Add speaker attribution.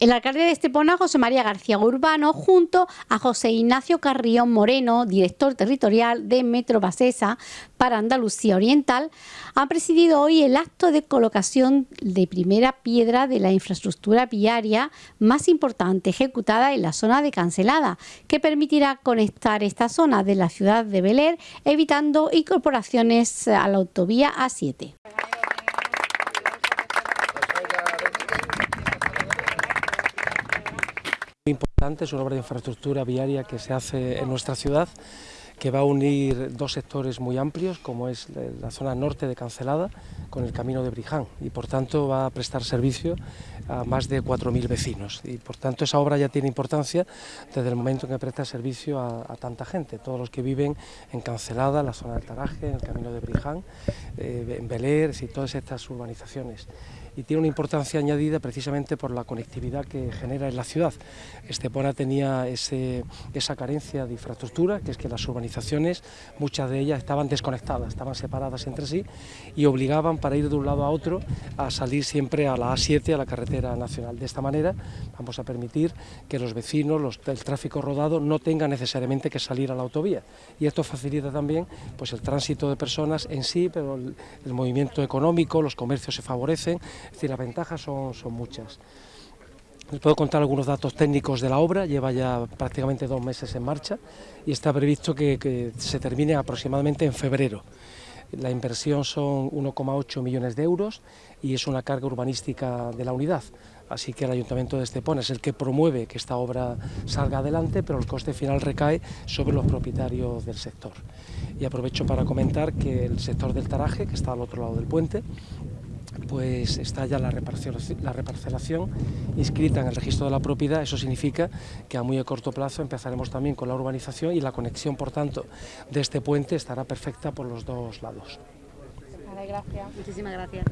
Speaker 1: El alcalde de Estepona, José María García Urbano, junto a José Ignacio Carrión Moreno, director territorial de Metro Basesa para Andalucía Oriental, han presidido hoy el acto de colocación de primera piedra de la infraestructura viaria más importante ejecutada en la zona de Cancelada, que permitirá conectar esta zona de la ciudad de Beler, evitando incorporaciones a la autovía A7.
Speaker 2: importante, es una obra de infraestructura viaria que se hace en nuestra ciudad que va a unir dos sectores muy amplios, como es la zona norte de Cancelada con el camino de Briján, y por tanto va a prestar servicio a más de 4.000 vecinos. Y por tanto esa obra ya tiene importancia desde el momento en que presta servicio a, tanta gente, todos los que viven en Cancelada, la zona del Taraje, en el camino de Briján, eh, en Beler y todas estas urbanizaciones y tiene una importancia añadida precisamente por la conectividad que genera en la ciudad. Estepona tenía esa carencia de infraestructura, que es que las urbanizaciones, muchas de ellas estaban desconectadas, estaban separadas entre sí y obligaban para ir de un lado a otro a salir siempre a la A7, a la carretera nacional. De esta manera vamos a permitir que los vecinos, el tráfico rodado, no tenga necesariamente que salir a la autovía y esto facilita también pues, el tránsito de personas en sí, pero el, movimiento económico, los comercios se favorecen, es decir, las ventajas son, son muchas. Les puedo contar algunos datos técnicos de la obra, lleva ya prácticamente dos meses en marcha y está previsto que se termine aproximadamente en febrero. La inversión son 1,8 millones de euros y es una carga urbanística de la unidad. Así que el Ayuntamiento de Estepona es el que promueve que esta obra salga adelante, pero el coste final recae sobre los propietarios del sector. Y aprovecho para comentar que el sector del Taraje, que está al otro lado del puente, pues está ya la reparcelación, inscrita en el registro de la propiedad, eso significa que a muy a corto plazo empezaremos también con la urbanización y la conexión, por tanto, de este puente estará perfecta por los dos lados.
Speaker 1: gracias. Muchísimas gracias.